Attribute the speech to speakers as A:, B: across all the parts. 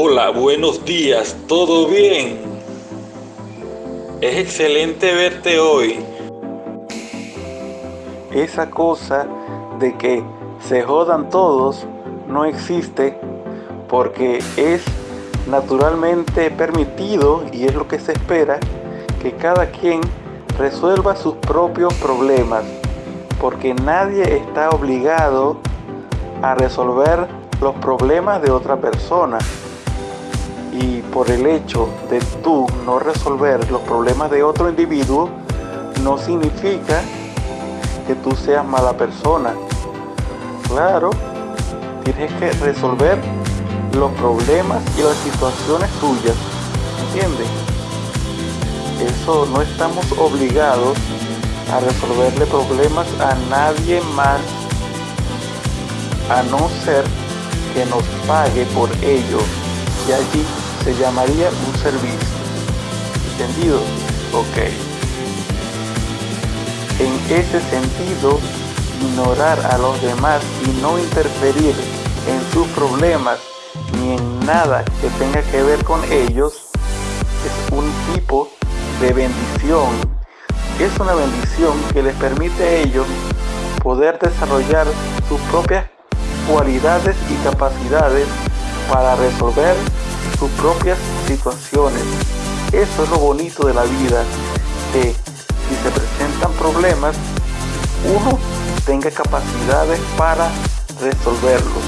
A: Hola, buenos días, ¿todo bien? Es excelente verte hoy.
B: Esa cosa de que se jodan todos no existe porque es naturalmente permitido y es lo que se espera que cada quien resuelva sus propios problemas porque nadie está obligado a resolver los problemas de otra persona por el hecho de tú no resolver los problemas de otro individuo no significa que tú seas mala persona claro tienes que resolver los problemas y las situaciones tuyas ¿entiendes? eso no estamos obligados a resolverle problemas a nadie más a no ser que nos pague por ello y allí se llamaría un servicio. ¿entendido? ok. En ese sentido ignorar a los demás y no interferir en sus problemas ni en nada que tenga que ver con ellos es un tipo de bendición. Es una bendición que les permite a ellos poder desarrollar sus propias cualidades y capacidades para resolver sus propias situaciones. Eso es lo bonito de la vida, que si se presentan problemas, uno tenga capacidades para resolverlos.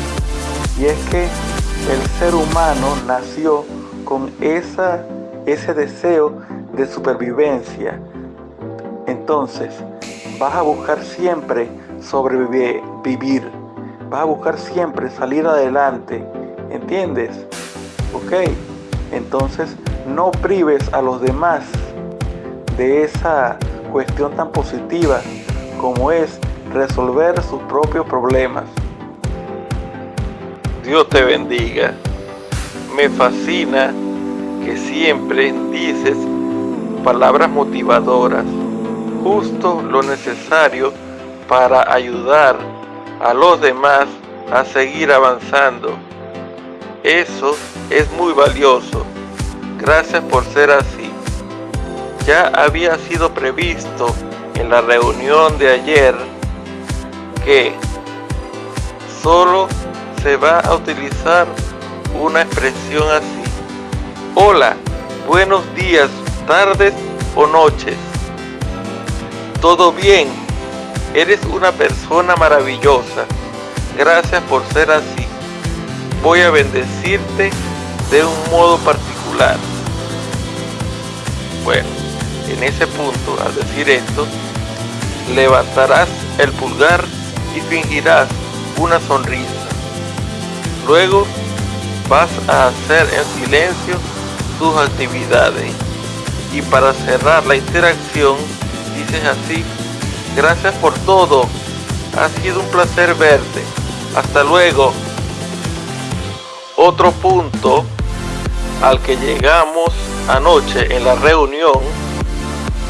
B: Y es que el ser humano nació con esa, ese deseo de supervivencia. Entonces, vas a buscar siempre sobrevivir, vas a buscar siempre salir adelante, ¿entiendes? Ok, entonces no prives a los demás de esa cuestión tan positiva como es resolver sus propios problemas.
A: Dios te bendiga. Me fascina que siempre dices palabras motivadoras, justo lo necesario para ayudar a los demás a seguir avanzando. Eso es muy valioso. Gracias por ser así. Ya había sido previsto en la reunión de ayer que solo se va a utilizar una expresión así. Hola, buenos días, tardes o noches. ¿Todo bien? Eres una persona maravillosa. Gracias por ser así. Voy a bendecirte de un modo particular. Bueno, en ese punto, al decir esto, levantarás el pulgar y fingirás una sonrisa. Luego vas a hacer en silencio tus actividades. Y para cerrar la interacción, dices así, gracias por todo, ha sido un placer verte, hasta luego. Otro punto al que llegamos anoche en la reunión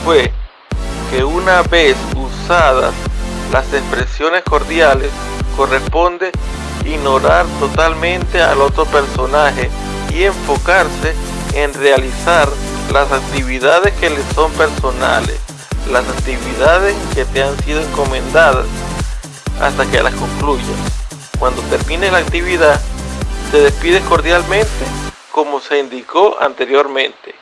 A: fue que una vez usadas las expresiones cordiales corresponde ignorar totalmente al otro personaje y enfocarse en realizar las actividades que le son personales, las actividades que te han sido encomendadas hasta que las concluyas. Cuando termine la actividad, te despides cordialmente como se indicó anteriormente.